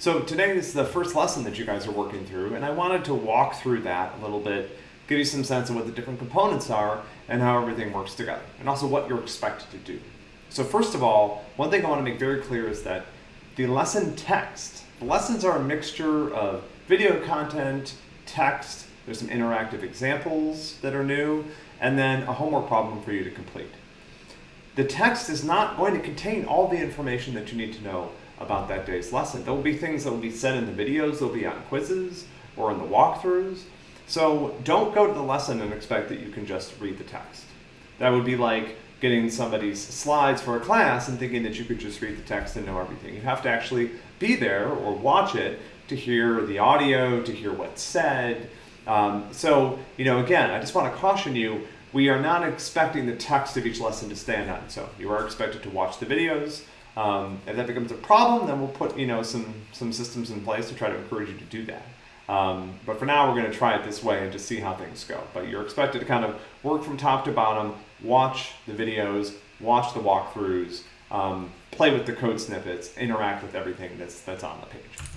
So today is the first lesson that you guys are working through, and I wanted to walk through that a little bit, give you some sense of what the different components are and how everything works together, and also what you're expected to do. So first of all, one thing I want to make very clear is that the lesson text, the lessons are a mixture of video content, text, there's some interactive examples that are new, and then a homework problem for you to complete. The text is not going to contain all the information that you need to know about that day's lesson. There will be things that will be said in the videos, they'll be on quizzes or in the walkthroughs. So don't go to the lesson and expect that you can just read the text. That would be like getting somebody's slides for a class and thinking that you could just read the text and know everything. You have to actually be there or watch it to hear the audio, to hear what's said. Um, so, you know, again, I just want to caution you, we are not expecting the text of each lesson to stand on. So you are expected to watch the videos, um, if that becomes a problem, then we'll put you know some some systems in place to try to encourage you to do that. Um, but for now, we're going to try it this way and just see how things go. But you're expected to kind of work from top to bottom, watch the videos, watch the walkthroughs, um, play with the code snippets, interact with everything that's that's on the page.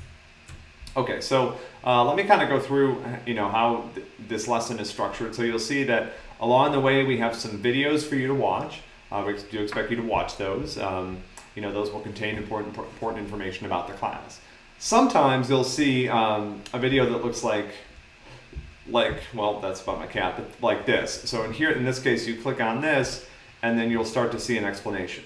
Okay, so uh, let me kind of go through, you know, how th this lesson is structured. So you'll see that along the way we have some videos for you to watch. Uh, we do expect you to watch those. Um, you know, those will contain important, important information about the class. Sometimes you'll see um, a video that looks like, like, well, that's about my cat, but like this. So in here, in this case, you click on this, and then you'll start to see an explanation.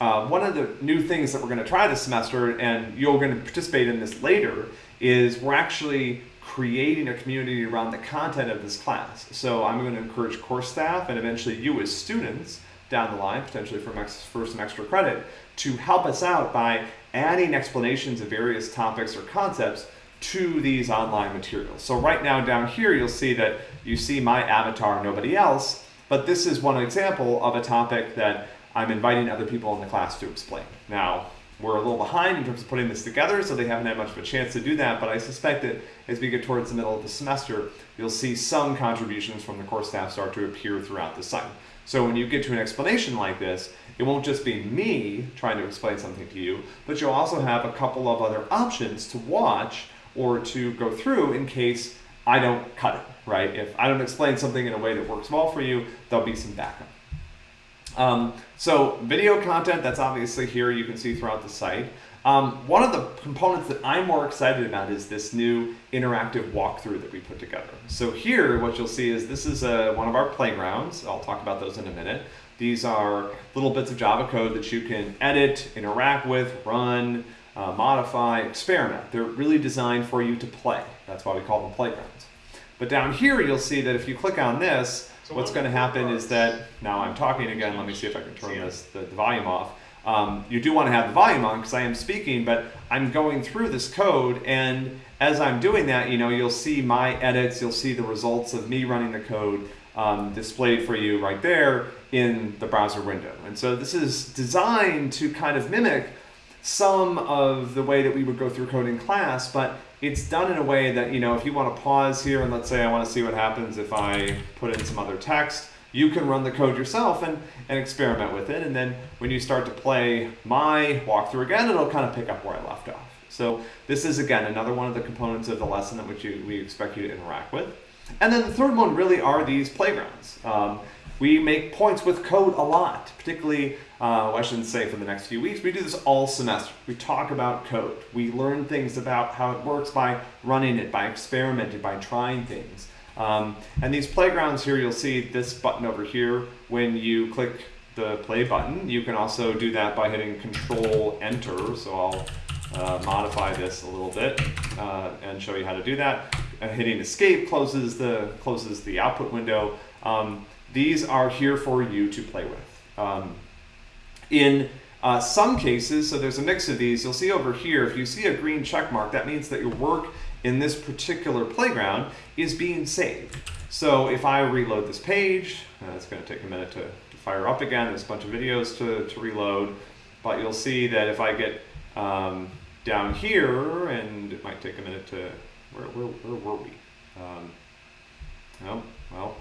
Uh, one of the new things that we're going to try this semester, and you're going to participate in this later, is we're actually creating a community around the content of this class. So I'm going to encourage course staff and eventually you as students down the line, potentially for, for some extra credit, to help us out by adding explanations of various topics or concepts to these online materials. So right now down here, you'll see that you see my avatar, nobody else, but this is one example of a topic that I'm inviting other people in the class to explain. Now, we're a little behind in terms of putting this together, so they haven't had much of a chance to do that, but I suspect that as we get towards the middle of the semester, you'll see some contributions from the course staff start to appear throughout the site. So when you get to an explanation like this, it won't just be me trying to explain something to you, but you'll also have a couple of other options to watch or to go through in case I don't cut it, right? If I don't explain something in a way that works well for you, there'll be some backup. Um, so video content, that's obviously here you can see throughout the site. Um, one of the components that I'm more excited about is this new interactive walkthrough that we put together. So here, what you'll see is this is a, uh, one of our playgrounds. I'll talk about those in a minute. These are little bits of Java code that you can edit, interact with, run, uh, modify, experiment. They're really designed for you to play. That's why we call them playgrounds. But down here, you'll see that if you click on this, so what's going to happen is that, now I'm talking again, let me see if I can turn this, the, the volume off. Um, you do want to have the volume on because I am speaking, but I'm going through this code and as I'm doing that, you know, you'll see my edits, you'll see the results of me running the code um, displayed for you right there in the browser window. And so this is designed to kind of mimic some of the way that we would go through code in class, but it's done in a way that, you know, if you want to pause here and let's say I want to see what happens if I put in some other text, you can run the code yourself and, and experiment with it. And then when you start to play my walkthrough again, it'll kind of pick up where I left off. So this is, again, another one of the components of the lesson that which you, we expect you to interact with. And then the third one really are these playgrounds. Um, we make points with code a lot, particularly, uh, well, I shouldn't say for the next few weeks, we do this all semester. We talk about code. We learn things about how it works by running it, by experimenting, by trying things. Um, and these playgrounds here, you'll see this button over here. When you click the play button, you can also do that by hitting Control Enter. So I'll uh, modify this a little bit uh, and show you how to do that. Uh, hitting Escape closes the closes the output window. Um, these are here for you to play with. Um, in uh, some cases, so there's a mix of these, you'll see over here, if you see a green check mark, that means that your work in this particular playground is being saved. So if I reload this page, uh, it's going to take a minute to, to, fire up again. There's a bunch of videos to, to reload, but you'll see that if I get um, down here, and it might take a minute to, where, where, where were we? Um, oh, well,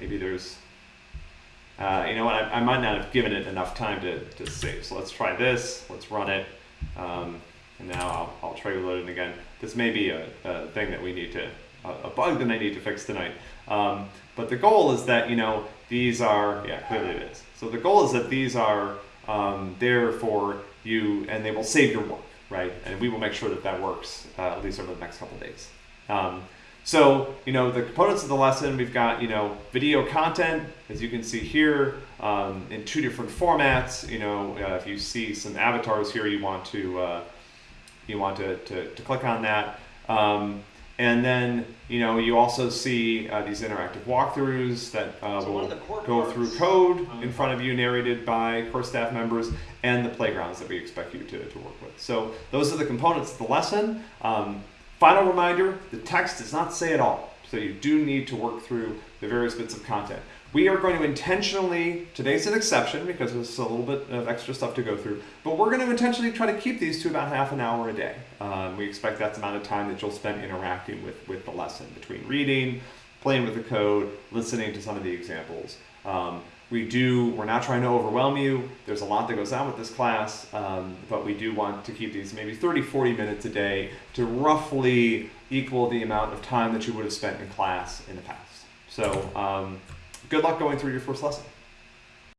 maybe there's, uh, you know what, I, I, might not have given it enough time to, to save. So let's try this, let's run it. Um, And now I'll, I'll try reloading again. This may be a, a thing that we need to, a, bug that I need to fix tonight. Um, but the goal is that, you know, these are, yeah, clearly it is. So the goal is that these are um, there for you and they will save your work, right? And we will make sure that that works uh, at least over the next couple days. Um, so, you know, the components of the lesson, we've got, you know, video content, as you can see here, um, in two different formats. You know, uh, if you see some avatars here, you want to, uh, you want to, to, to, click on that. Um, and then, you know, you also see uh, these interactive walkthroughs that uh, So will of the core go through code Um, in front of you, narrated by core staff members, and the playgrounds that we expect you to, to work with. So those are the components of the lesson. Um, final reminder, the text does not say it all. So you do need to work through the various bits of content. We are going to intentionally, today's an exception because there's a little bit of extra stuff to go through, but we're going to intentionally try to keep these to about half an hour a day. Um, we expect that's the amount of time that you'll spend interacting with, with the lesson between reading, playing with the code, listening to some of the examples. Um, we do, we're not trying to overwhelm you. There's a lot that goes on with this class, um, but we do want to keep these maybe 30, 40 minutes a day to roughly equal the amount of time that you would have spent in class in the past. So um, good luck going through your first lesson.